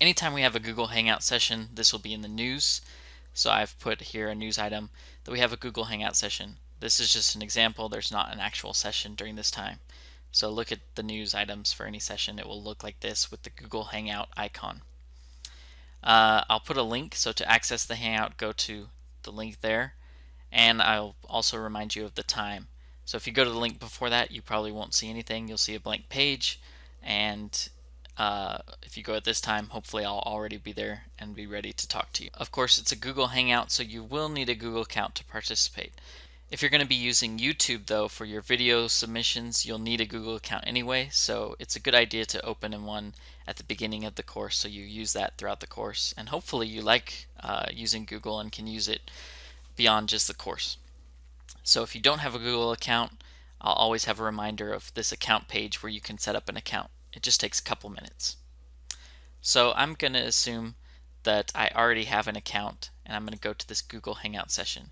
Anytime we have a Google Hangout session, this will be in the news. So I've put here a news item that we have a Google Hangout session. This is just an example. There's not an actual session during this time. So look at the news items for any session. It will look like this with the Google Hangout icon. Uh, I'll put a link. So to access the Hangout, go to the link there. And I'll also remind you of the time. So if you go to the link before that, you probably won't see anything. You'll see a blank page. And uh, if you go at this time, hopefully I'll already be there and be ready to talk to you. Of course, it's a Google Hangout, so you will need a Google account to participate. If you're going to be using YouTube though for your video submissions, you'll need a Google account anyway, so it's a good idea to open in one at the beginning of the course so you use that throughout the course. And hopefully you like uh, using Google and can use it beyond just the course. So if you don't have a Google account, I'll always have a reminder of this account page where you can set up an account. It just takes a couple minutes. So I'm going to assume that I already have an account and I'm going to go to this Google Hangout session.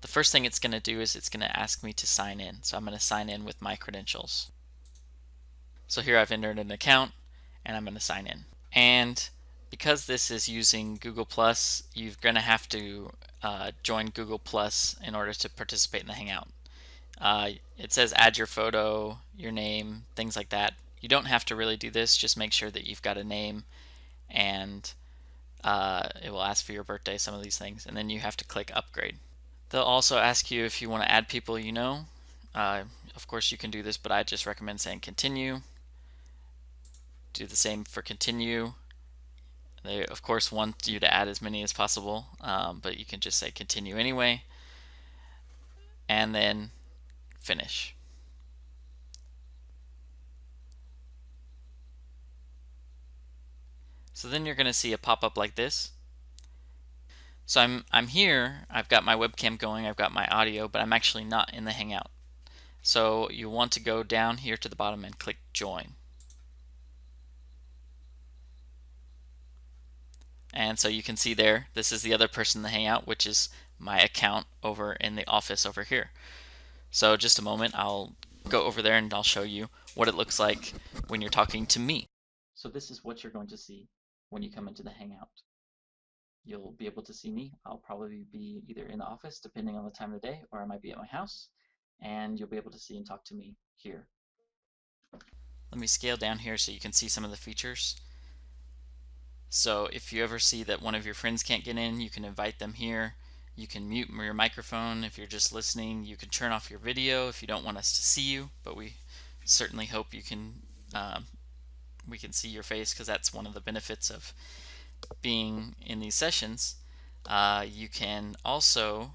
The first thing it's going to do is it's going to ask me to sign in. So I'm going to sign in with my credentials. So here I've entered an account and I'm going to sign in. And because this is using Google Plus, you're going to have to uh, join Google Plus in order to participate in the Hangout. Uh, it says add your photo, your name, things like that. You don't have to really do this, just make sure that you've got a name and uh, it will ask for your birthday, some of these things, and then you have to click upgrade. They'll also ask you if you want to add people you know. Uh, of course you can do this, but I just recommend saying continue. Do the same for continue. They of course want you to add as many as possible, um, but you can just say continue anyway. And then finish. So then you're going to see a pop-up like this. So I'm, I'm here, I've got my webcam going, I've got my audio, but I'm actually not in the Hangout. So you want to go down here to the bottom and click join. And so you can see there, this is the other person in the Hangout, which is my account over in the office over here. So just a moment, I'll go over there and I'll show you what it looks like when you're talking to me. So this is what you're going to see when you come into the Hangout. You'll be able to see me. I'll probably be either in the office, depending on the time of the day, or I might be at my house, and you'll be able to see and talk to me here. Let me scale down here so you can see some of the features. So if you ever see that one of your friends can't get in, you can invite them here. You can mute your microphone if you're just listening. You can turn off your video if you don't want us to see you, but we certainly hope you can um, we can see your face because that's one of the benefits of being in these sessions. Uh, you can also,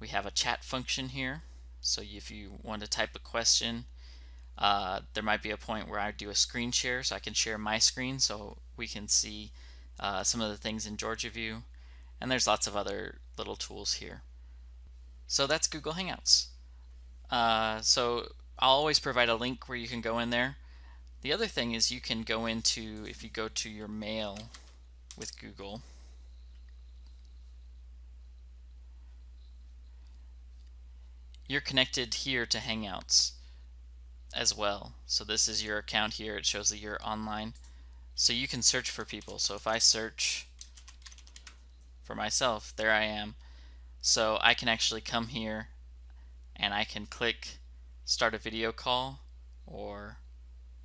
we have a chat function here. So if you want to type a question, uh, there might be a point where I do a screen share so I can share my screen so we can see uh, some of the things in Georgia View. And there's lots of other little tools here. So that's Google Hangouts. Uh, so I'll always provide a link where you can go in there. The other thing is you can go into, if you go to your mail with Google, you're connected here to Hangouts as well. So this is your account here. It shows that you're online. So you can search for people. So if I search for myself, there I am. So I can actually come here and I can click start a video call or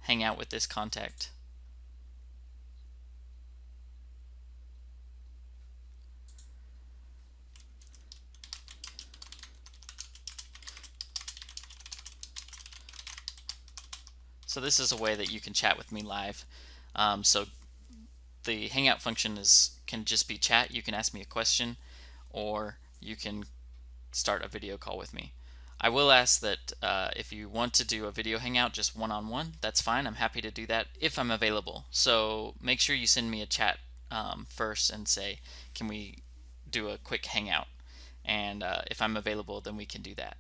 hang out with this contact. So this is a way that you can chat with me live. Um, so the Hangout function is can just be chat. You can ask me a question or you can start a video call with me. I will ask that uh, if you want to do a video hangout just one-on-one, -on -one, that's fine. I'm happy to do that if I'm available. So make sure you send me a chat um, first and say, can we do a quick hangout? And uh, if I'm available, then we can do that.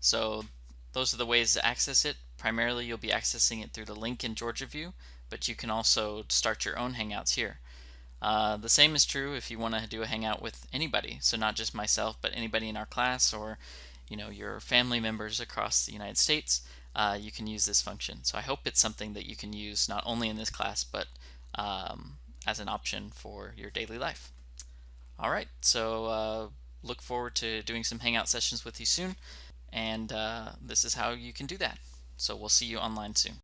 So those are the ways to access it. Primarily, you'll be accessing it through the link in Georgia View, but you can also start your own hangouts here. Uh, the same is true if you want to do a hangout with anybody, so not just myself, but anybody in our class or you know your family members across the United States. uh, you can use this function. So I hope it's something that you can use not only in this class, but um, as an option for your daily life. All right, so uh, look forward to doing some Hangout sessions with you soon. And uh, this is how you can do that. So we'll see you online soon.